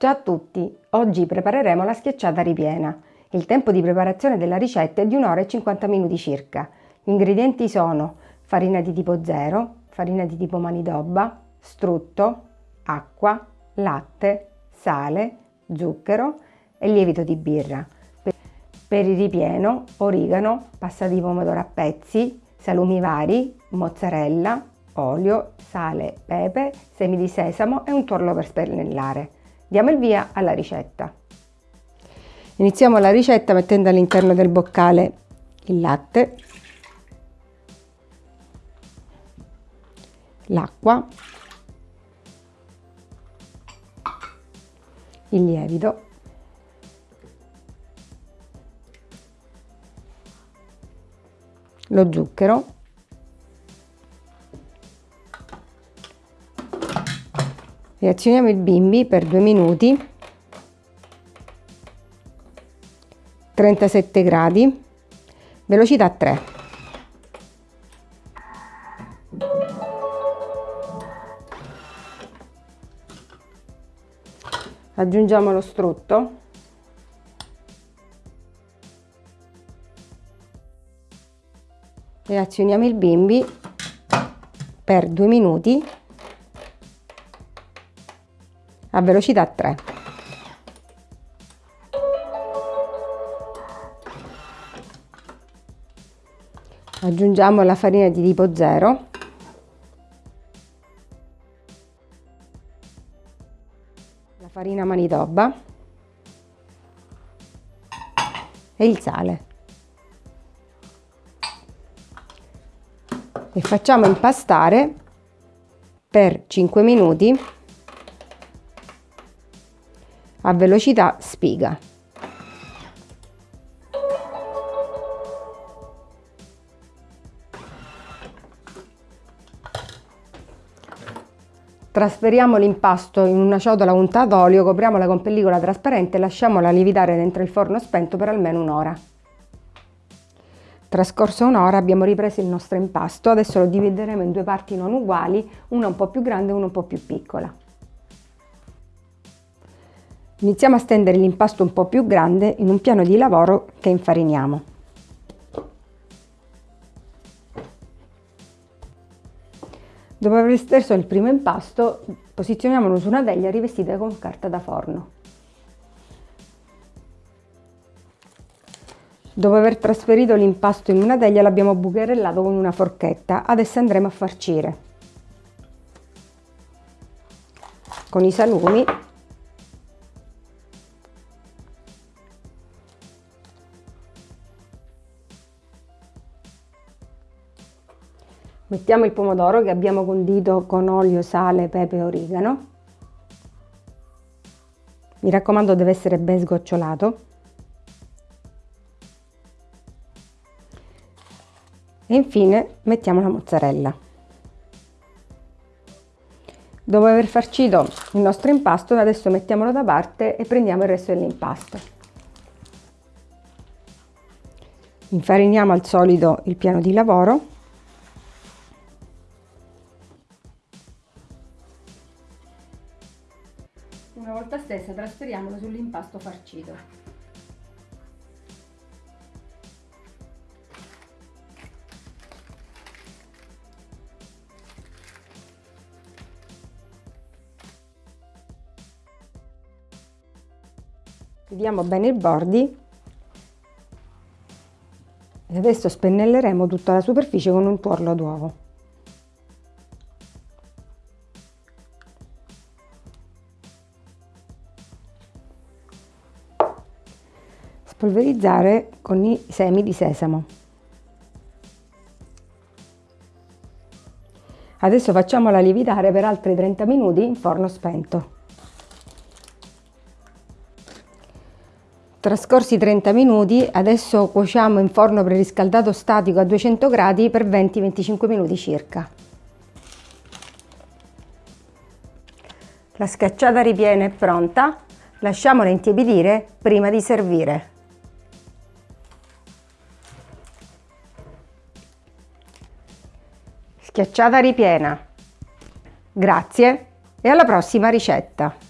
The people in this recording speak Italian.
Ciao a tutti! Oggi prepareremo la schiacciata ripiena. Il tempo di preparazione della ricetta è di 1 ora e 50 minuti circa. Gli ingredienti sono farina di tipo 0, farina di tipo manidobba, strutto, acqua, latte, sale, zucchero e lievito di birra. Per il ripieno, origano, pasta di pomodoro a pezzi, salumi vari, mozzarella, olio, sale, pepe, semi di sesamo e un tuorlo per spennellare. Diamo il via alla ricetta. Iniziamo la ricetta mettendo all'interno del boccale il latte, l'acqua, il lievito, lo zucchero reazioniamo il bimbi per due minuti. 37 gradi. Velocità 3 aggiungiamo lo strutto. E azioniamo il bimbi per due minuti a velocità 3. Aggiungiamo la farina di tipo 0. La farina manitoba e il sale. E facciamo impastare per 5 minuti a velocità spiga. Trasferiamo l'impasto in una ciotola unta d'olio, copriamola con pellicola trasparente e lasciamola lievitare dentro il forno spento per almeno un'ora. Trascorso un'ora abbiamo ripreso il nostro impasto, adesso lo divideremo in due parti non uguali, una un po' più grande e una un po' più piccola. Iniziamo a stendere l'impasto un po' più grande in un piano di lavoro che infariniamo. Dopo aver steso il primo impasto, posizioniamolo su una teglia rivestita con carta da forno. Dopo aver trasferito l'impasto in una teglia l'abbiamo bucherellato con una forchetta, adesso andremo a farcire. Con i salumi Mettiamo il pomodoro che abbiamo condito con olio, sale, pepe e origano. Mi raccomando deve essere ben sgocciolato. E infine mettiamo la mozzarella. Dopo aver farcito il nostro impasto, adesso mettiamolo da parte e prendiamo il resto dell'impasto. Infariniamo al solito il piano di lavoro Una volta stessa trasferiamolo sull'impasto farcito. Chiudiamo bene i bordi e adesso spennelleremo tutta la superficie con un tuorlo d'uovo. Spolverizzare con i semi di sesamo. Adesso facciamola lievitare per altri 30 minuti in forno spento. Trascorsi 30 minuti, adesso cuociamo in forno preriscaldato statico a 200 gradi per 20-25 minuti circa. La scacciata ripiena è pronta, lasciamola intiepidire prima di servire. Schiacciata ripiena. Grazie e alla prossima ricetta!